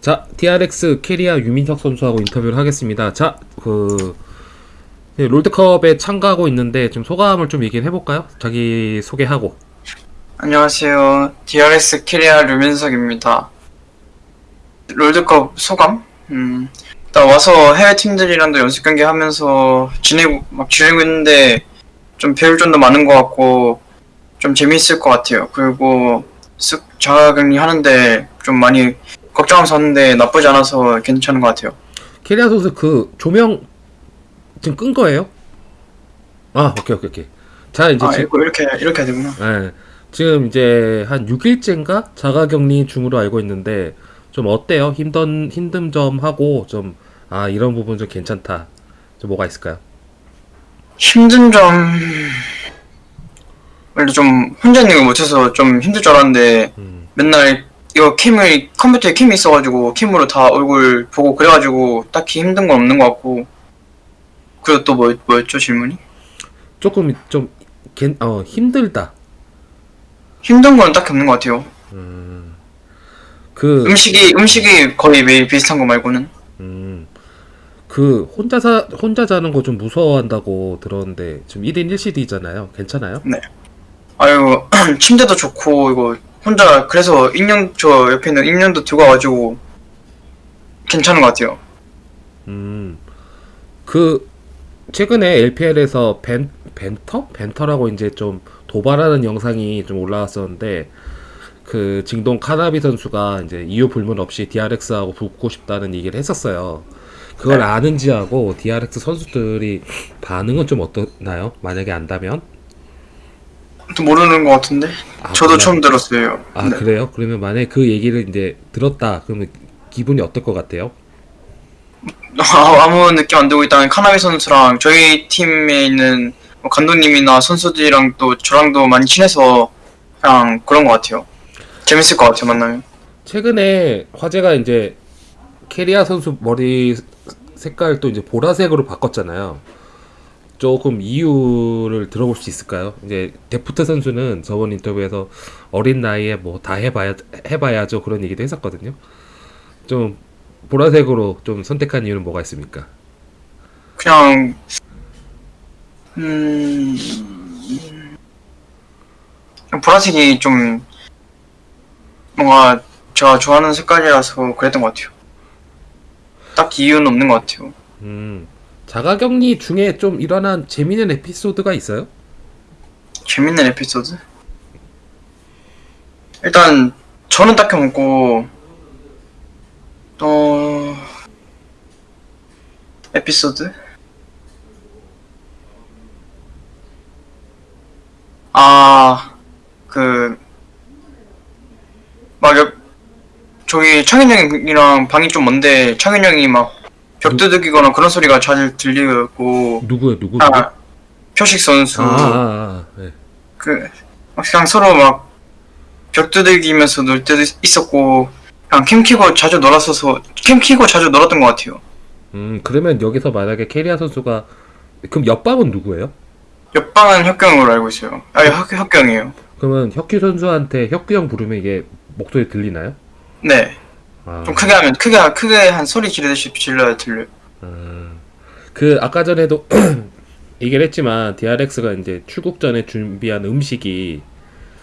자, DRX 케리아 류민석 선수하고 인터뷰를 하겠습니다. 자, 그 네, 롤드컵에 참가하고 있는데 좀 소감을 좀 얘기를 해볼까요? 자기 소개하고. 안녕하세요. DRX 케리아 류민석입니다. 롤드컵 소감? 음, 일단 와서 해외 팀들이랑도 연습 경기 하면서 지내고, 막 지내고 있는데 좀 배울 점도 많은 것 같고 좀 재미있을 것 같아요. 그리고 쓱 자가격리 하는데 좀 많이 걱정하면서 하는데 나쁘지 않아서 괜찮은 것 같아요. 캐리아 선수 그 조명 지금 끈 거예요? 아, 오케이, 오케이, 오케이. 자, 이제 아, 지금, 이렇게, 이렇게 해야 되구나. 예, 지금 이제 한 6일째인가 자가격리 중으로 알고 있는데 좀 어때요? 힘든 힘든 점 하고 좀 아, 이런 부분 좀 괜찮다. 좀 뭐가 있을까요? 힘든 점 원래 좀 혼자 있는 걸 못해서 좀 힘들 줄 알았는데 음. 맨날 이거 캠을 컴퓨터에 캠이 있어가지고 캠으로 다 얼굴 보고 그래가지고 딱히 힘든 건 없는 것 같고 그리고 또 뭐, 뭐였죠 질문이? 조금 좀 괜, 어, 힘들다. 힘든 건 딱히 없는 것 같아요 그 음식이 음식이 거의 매일 비슷한 거 말고는 음, 그 혼자 사 혼자 자는 거 좀 무서워한다고 들었는데 지금 1인 1CD잖아요. 괜찮아요? 아유 침대도 좋고 이거 혼자 그래서 인형 저 옆에 있는 인형도 들고 와가지고 괜찮은 것 같아요 음. 그 최근에 LPL에서 벤 벤터? 벤터라고 이제 좀 도발하는 영상이 좀 올라왔었는데 그 징동 카나비 선수가 이제 이유 불문 없이 DRX하고 붙고 싶다는 얘기를 했었어요. 그걸 네. 아는지하고 DRX 선수들이 반응은 좀 어떠나요? 만약에 안다면? 또 모르는 것 같은데 아, 저도 몰라요? 처음 들었어요 아 네. 그래요? 그러면 만약에 그 얘기를 이제 들었다 그러면 기분이 어떨 것 같아요? 아, 아무 느낌 안 들고 일단 카나비 선수랑 저희 팀에 있는 뭐 감독님이나 선수들이랑 또 저랑도 많이 친해서 그냥 그런 것 같아요. 재밌을 것 같아요 만나면. 최근에 화제가 이제 케리아 선수 머리 색깔 또 이제 보라색으로 바꿨잖아요. 조금 이유를 들어볼 수 있을까요? 이제 데프트 선수는 저번 인터뷰에서 어린 나이에 뭐 다 해봐야 해봐야죠 그런 얘기도 했었거든요. 좀 보라색으로 좀 선택한 이유는 뭐가 있습니까? 그냥 음 그냥 보라색이 좀 뭔가 제가 좋아하는 색깔이라서 그랬던 것 같아요. 딱히 이유는 없는 것 같아요. 음 자가격리 중에 좀 일어난 재미있는 에피소드가 있어요? 재밌는 에피소드? 일단 저는 딱히 없고 또 에피소드? 아, 그, 막, 옆, 저기, 창현 형이랑 방이 좀 먼데, 창현 형이 막, 벽 두들기거나 그런 소리가 잘 들리고, 누구요? 누구? 아, 표식 선수, 아, 아, 아, 네. 그, 막 그냥 서로 막, 벽 두들기면서 놀 때도 있었고, 그냥 캠 키고 자주 놀았어서, 캠 키고 자주 놀았던 것 같아요. 음, 그러면 여기서 만약에 캐리아 선수가 그럼 옆방은 누구예요? 옆방은 혁경으로 알고 있어요. 아니, 혁, 혁경이에요. 그러면 혁규 선수한테 혁규 형 부르면 이게 목소리 들리나요? 네. 아, 좀 크게 하면, 크게, 크게 한 소리 지르듯이 질러야 들려요. 그 아까 전에도 얘기를 했지만 DRX가 이제 출국 전에 준비한 음식이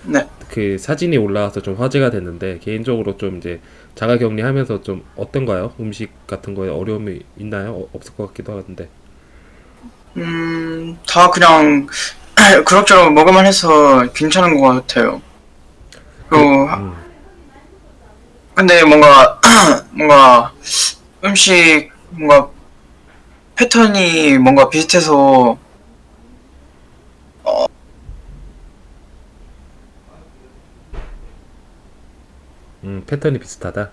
네. 그 사진이 올라와서 좀 화제가 됐는데 개인적으로 좀 이제 자가 격리하면서 좀 어떤가요? 음식 같은 거에 어려움이 있나요? 어, 없을 것 같기도 하는데. 음, 다 그냥, 그럭저럭 먹을만 해서 괜찮은 것 같아요. 그리고, 음. 근데 뭔가, 뭔가, 음식, 뭔가, 패턴이 뭔가 비슷해서, 음, 패턴이 비슷하다.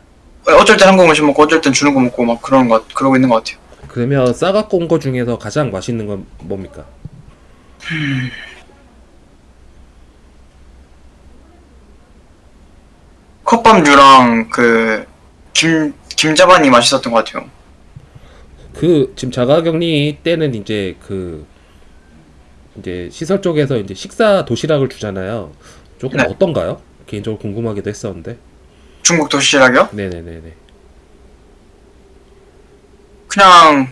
어쩔 땐 한국 음식 먹고, 어쩔 땐 중국 먹고, 막 그런 것, 그러고 있는 것 같아요. 그러면 싸갖고 온 거 중에서 가장 맛있는 건 뭡니까? 컵밥류랑 그, 김, 김자반이 맛있었던 것 같아요. 그 지금 자가격리 때는 이제 그 이제 시설 쪽에서 이제 식사 도시락을 주잖아요. 조금 네. 어떤가요? 개인적으로 궁금하기도 했었는데. 중국 도시락이요? 네네네네. 그냥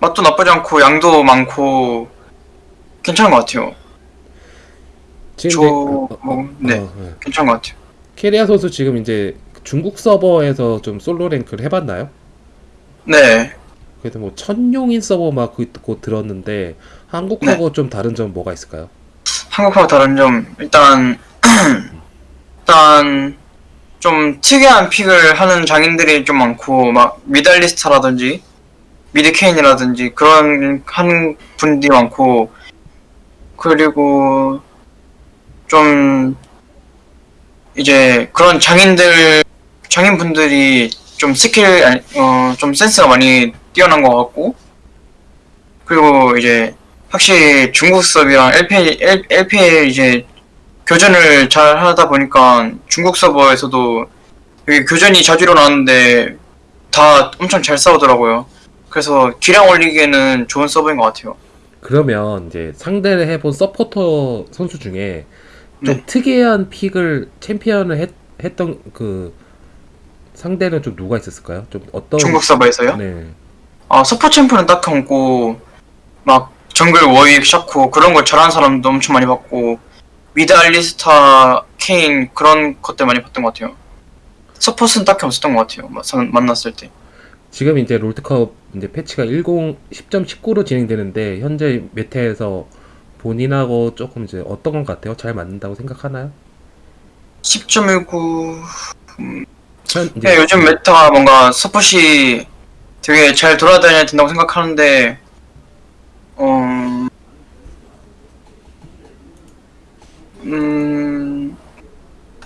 맛도 나쁘지 않고 양도 많고 괜찮은 것 같아요. 지금 저 어, 어, 뭐, 네. 어, 네. 괜찮은 것 같아요. 캐리아 선수 지금 이제 중국 서버에서 좀 솔로 랭크를 해봤나요? 네. 그래도 뭐 천용인 서버 막 그거 들었는데 한국하고 좀 다른 점 뭐가 있을까요? 한국하고 다른 점 일단 일단 좀 특이한 pick을 하는 장인들이 좀 많고 막 mid 알리스타라든지 mid 케인이라든지 그런 하는 분들이 많고 그리고 좀 이제 그런 장인들 장인분들이 좀 스킬 어좀 센스가 많이 뛰어난 것 같고 그리고 이제 확실히 중국 서버랑 LPL, L, LPL 이제 교전을 잘 하다 보니까 중국 서버에서도 교전이 자주 일어나는데 다 엄청 잘 싸우더라고요. 그래서 기량 올리기에는 좋은 서버인 것 같아요. 그러면 이제 상대를 해본 서포터 선수 중에 좀 네. 특이한 픽을 챔피언을 했, 했던 그 상대는 좀 누가 있었을까요? 좀 어떤 중국 서버에서요. 네. 아, 서폿 champ는 딱히 없고, 막, 정글 워윅, 샤코, 그런 걸 잘하는 사람도 엄청 많이 봤고, mid 알리스타, 케인, 그런 것들 많이 봤던 것 같아요. 서폿은 딱히 없었던 것 같아요. 만났을 때. 지금 이제 롤드컵 이제 패치가 10 10.19로 진행되는데 현재 meta에서 본인하고 조금 이제 어떤 것 같아요? 잘 맞는다고 생각하나요? 10.19, 현 이제 네, 요즘 meta가 뭔가 서폿이 되게 잘 돌아다녀야 된다고 생각하는데, 어, 음,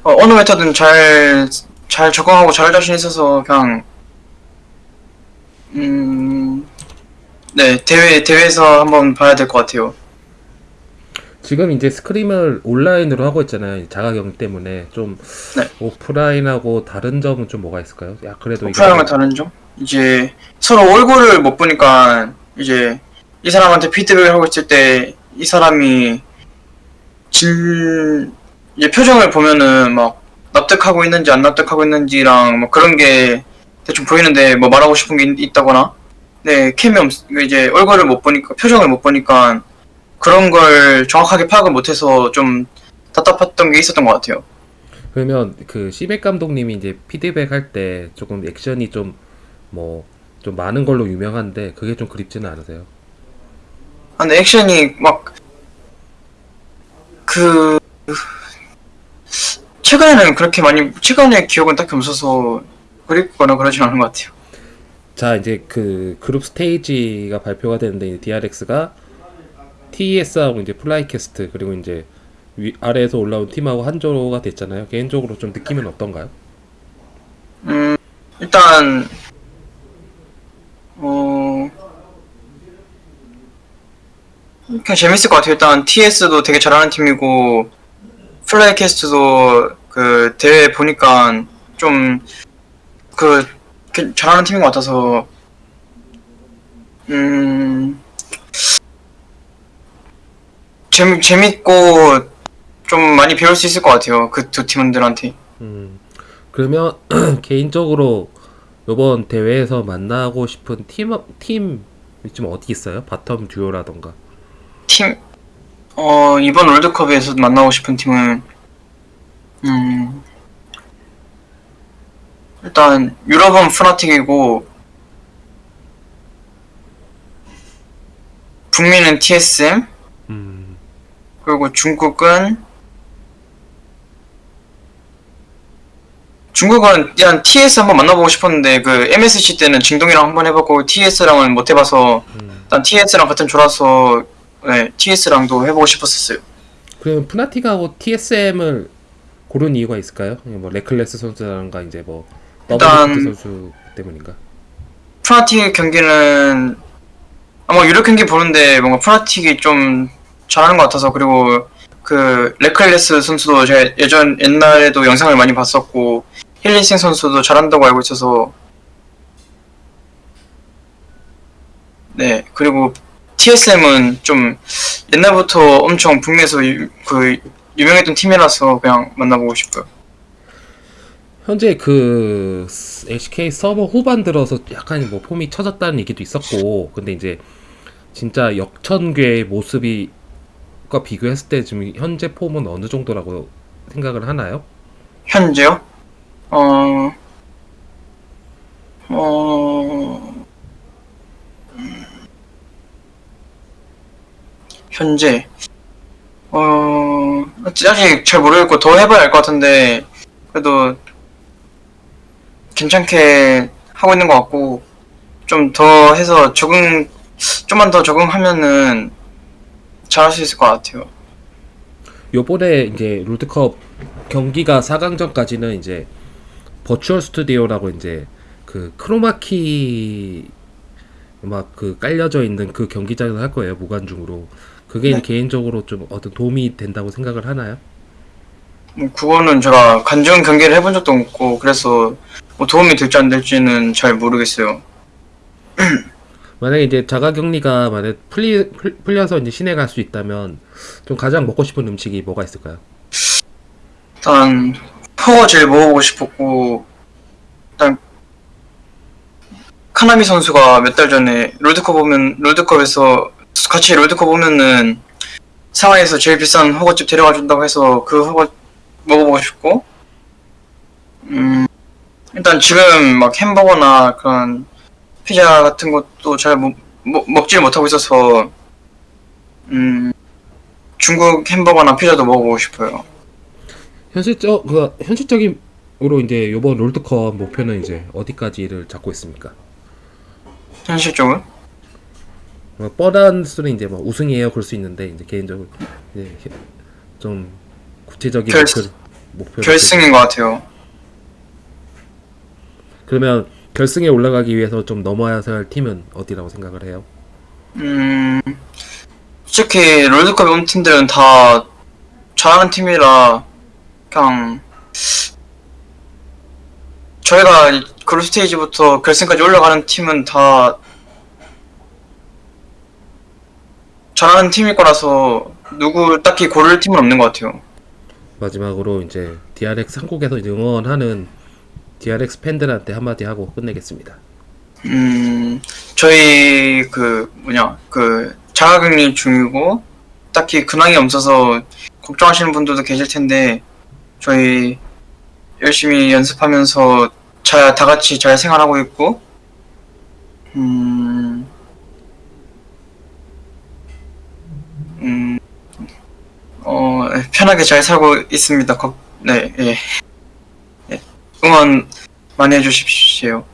어, 어느 meta든 잘, 잘 적응하고 잘할 자신 있어서 그냥, 음, 네, 대회, 대회에서 한번 봐야 될 것 같아요. 지금 이제 스크림을 온라인으로 하고 있잖아요. 자가격리 때문에 좀 네. 오프라인하고 다른 점은 좀 뭐가 있을까요? 야 그래도 이게 오프라인과 다른 점? 이제 서로 얼굴을 못 보니까 이제 이 사람한테 피드백을 하고 있을 때 이 사람이 진 이제 표정을 보면은 막 납득하고 있는지 안 납득하고 있는지랑 뭐 그런 게 대충 보이는데 뭐 말하고 싶은 게 있- 있다거나 네 캠이 없 이제 얼굴을 못 보니까 표정을 못 보니까 그런 걸 정확하게 파악을 못해서 좀 답답했던 게 있었던 것 같아요. 그러면 그 시백 감독님이 이제 피드백 할 때 조금 액션이 좀 뭐 좀 많은 걸로 유명한데 그게 좀 그립지는 않으세요? 아, 근데 액션이 막, 그, 최근에는 그렇게 많이, 최근에 기억은 딱히 없어서 그립거나 그러진 않은 것 같아요. 자 이제 그 group stage가 발표가 되는데 DRX가 TES하고 이제 플라이퀘스트 그리고 이제 위, 아래에서 올라온 팀하고 한조가 됐잖아요. 개인적으로 좀 느낌은 어떤가요? 음, 일단, 어, 그냥 재밌을 것 같아요. 일단 TES도 되게 잘하는 팀이고, 플라이퀘스트도 그 대회 보니까 좀, 그, 그 잘하는 팀인 것 같아서, 음, 재미, 재밌고, 좀 많이 배울 수 있을 것 같아요. 그 두 팀들한테. 음, 그러면 개인적으로 이번 대회에서 만나고 싶은 팀 팀이 좀 어디 있어요? bottom 듀오라던가. 팀, 어, 이번 월드컵에서 만나고 싶은 팀은, 음, 일단, 유럽은 프나틱이고, 북미는 TSM, 음, 그리고 중국은, 중국은 일단 TS 한번 만나보고 싶었는데, 그 MSC 때는 진동이랑 한번 해봤고, TS랑은 못 해봐서, 음. 일단 TS랑 같은 조라서, 네, TES랑도 해보고 싶었었어요. 그러면 프나틱하고 TSM을 고른 이유가 있을까요? 뭐 레클레스 선수라던가 이제 뭐 일단- 선수 때문인가? 프나틱 경기는 아마 유럽 경기 보는데 뭔가 프나틱이 좀 잘하는 것 같아서 그리고 그 레클레스 선수도 제가 예전 옛날에도 영상을 많이 봤었고 힐리생 선수도 잘한다고 알고 있어서 네 그리고 TSM은 좀 옛날부터 엄청 북미에서 유, 그 유명했던 팀이라서 그냥 만나보고 싶어요. 현재 그 LCK 서버 후반 들어서 약간 뭐 폼이 처졌다는 얘기도 있었고 근데 이제 진짜 역천괴의 모습이 과 비교했을 때 지금 현재 폼은 어느 정도라고 생각을 하나요? 현재요? 어, 어, 음, 현재, 어, 아직 잘 모르겠고 더 해봐야 할것 같은데, 그래도 괜찮게 하고 있는 것 같고, 좀 더 해서 적응, 좀만 더 적응하면은 잘할 수 있을 것 같아요. 요번에 이제 롤드컵 경기가 4강전까지는 이제 virtual 스튜디오라고 이제 그 크로마키 막 그 깔려져 있는 그 경기장에서 할 거예요 무관중으로 그게 네. 개인적으로 좀 어떤 도움이 된다고 생각을 하나요? 뭐 그거는 제가 관중 경기를 해본 적도 없고 그래서 뭐 도움이 될지 안 될지는 잘 모르겠어요. 만약에 이제 자가격리가 만약 풀리 풀- 풀려서 이제 시내 갈 수 있다면 좀 가장 먹고 싶은 음식이 뭐가 있을까요? 일단 포가 제일 먹어보고 싶었고 일단 카나미 선수가 몇 달 전에 롤드컵 보면 롤드컵에서 같이 롤드컵 보면은 상하이에서 제일 비싼 허거집 데려가 준다고 해서 그 허거 먹어보고 싶고 음 일단 지금 막 햄버거나 그런 피자 같은 것도 잘 먹, 먹, 먹질 못하고 있어서 음 중국 햄버거나 피자도 먹어보고 싶어요. 현실적 그 현실적으로 이제 요번 롤드컵 목표는 이제 어디까지를 잡고 있습니까? 현실적으로? 뭐 뻔한 수는 이제 뭐 우승이에요 그럴 수 있는데 이제 개인적으로 이제 좀 구체적인 결- 목표 목표 결승인 것 같아요. 그러면 결승에 올라가기 위해서 좀 넘어야 할 팀은 어디라고 생각을 해요? 음, 솔직히 롤드컵에 온 팀들은 다 잘하는 팀이라 그냥 저희가 이 그룹 스테이지부터 결승까지 올라가는 팀은 다 잘하는 팀일 거라서 누구 딱히 고를 팀은 없는 것 같아요. 마지막으로 이제 DRX 한국에서 이제 응원하는 DRX 팬들한테 한마디 하고 끝내겠습니다. 음, 저희 그 뭐냐 그 자가격리 중이고 딱히 근황이 없어서 걱정하시는 분들도 계실 텐데 저희 열심히 연습하면서 잘 다 같이 잘 생활하고 있고 음, 음, 어 편하게 잘 살고 있습니다. 걱- 네, 예. 예. 응원 많이 해주십시오.